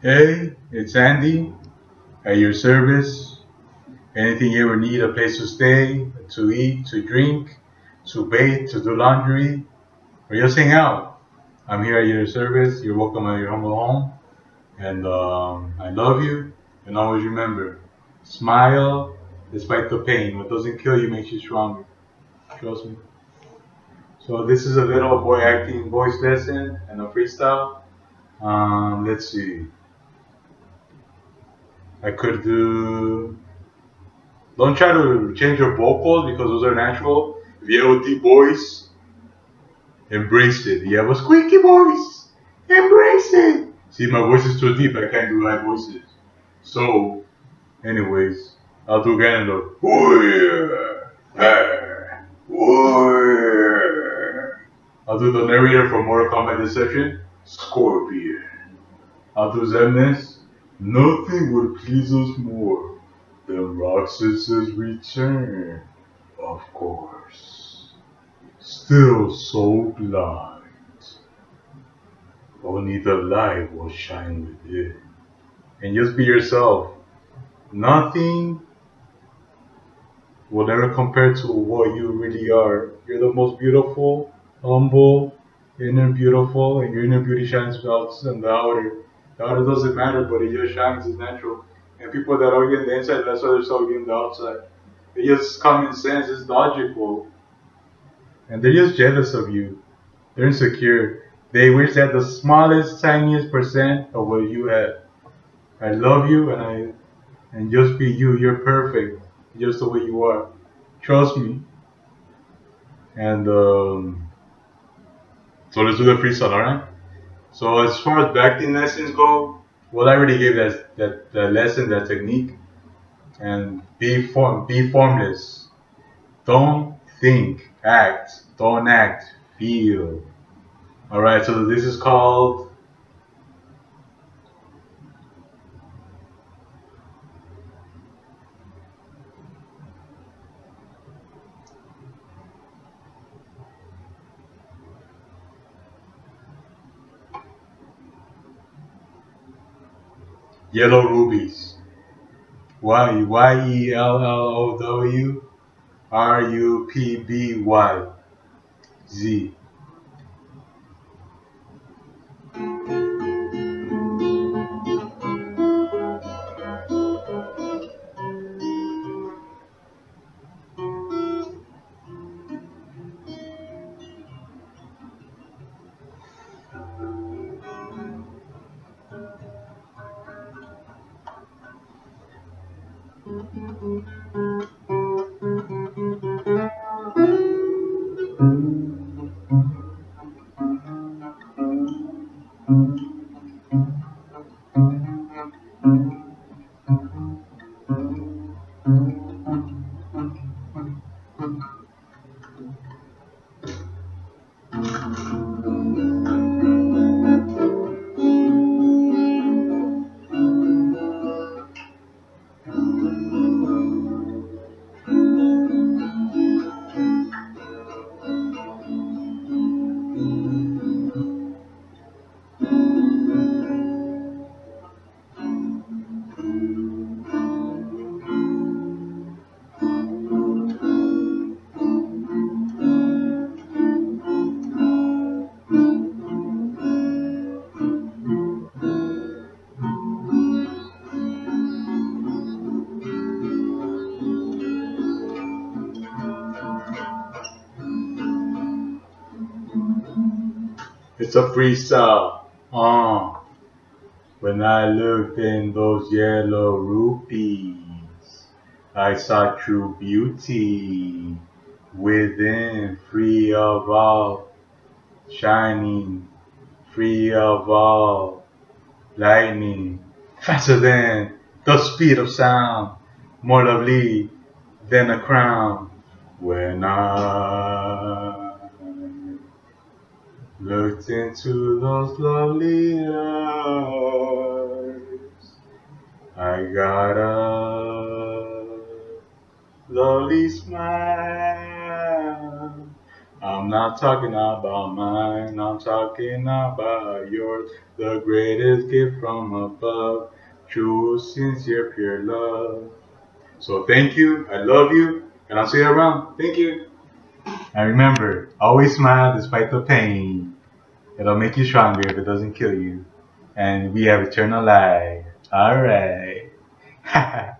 Hey, it's Andy at your service. Anything you ever need, a place to stay, to eat, to drink, to bathe, to do laundry, or just hang out. I'm here at your service. You're welcome at your humble home. And um, I love you. And always remember, smile despite the pain. What doesn't kill you makes you stronger. Trust me. So this is a little boy acting voice lesson and a freestyle. Um, let's see. I could do. Don't try to change your vocals because those are natural. If you have a deep voice, embrace it. You have a squeaky voice, embrace it. See, my voice is too deep. I can't do high voices. So, anyways, I'll do the. I'll do the narrator from Mortal Kombat Deception, Scorpion. I'll do Xemnas. Nothing would please us more than Roxas's return, of course. Still so blind. Only the light will shine within. And just be yourself. Nothing will ever compare to what you really are. You're the most beautiful, humble, inner beautiful, and your inner beauty shines out in the outer. The outer doesn't matter, but it just shines, it's natural. And people that are in the inside, that's why they're so in the outside. It's just common sense, it's logical. And they're just jealous of you. They're insecure. They wish they had the smallest, tiniest percent of what you have. I love you and I and just be you. You're perfect, just the way you are. Trust me. And um, so let's do the freestyle, alright? So as far as acting lessons go, well, I already gave that that, that lesson, that technique, and be form, be formless. Don't think, act. Don't act, feel. All right. So this is called. Yellow rubies. Y Y E L L O W R U P B Y Z. Thank you. It's a freestyle. Uh, when I looked in those yellow rupees, I saw true beauty within, free of all, shining, free of all, lightning, faster than the speed of sound, more lovely than a crown. When I Into those lovely eyes. I got a lovely smile. I'm not talking about mine, I'm talking about yours. The greatest gift from above, true, sincere, pure love. So thank you, I love you, and I'll see you around. Thank you. And remember, always smile despite the pain. It'll make you stronger if it doesn't kill you. And we have eternal life. Alright.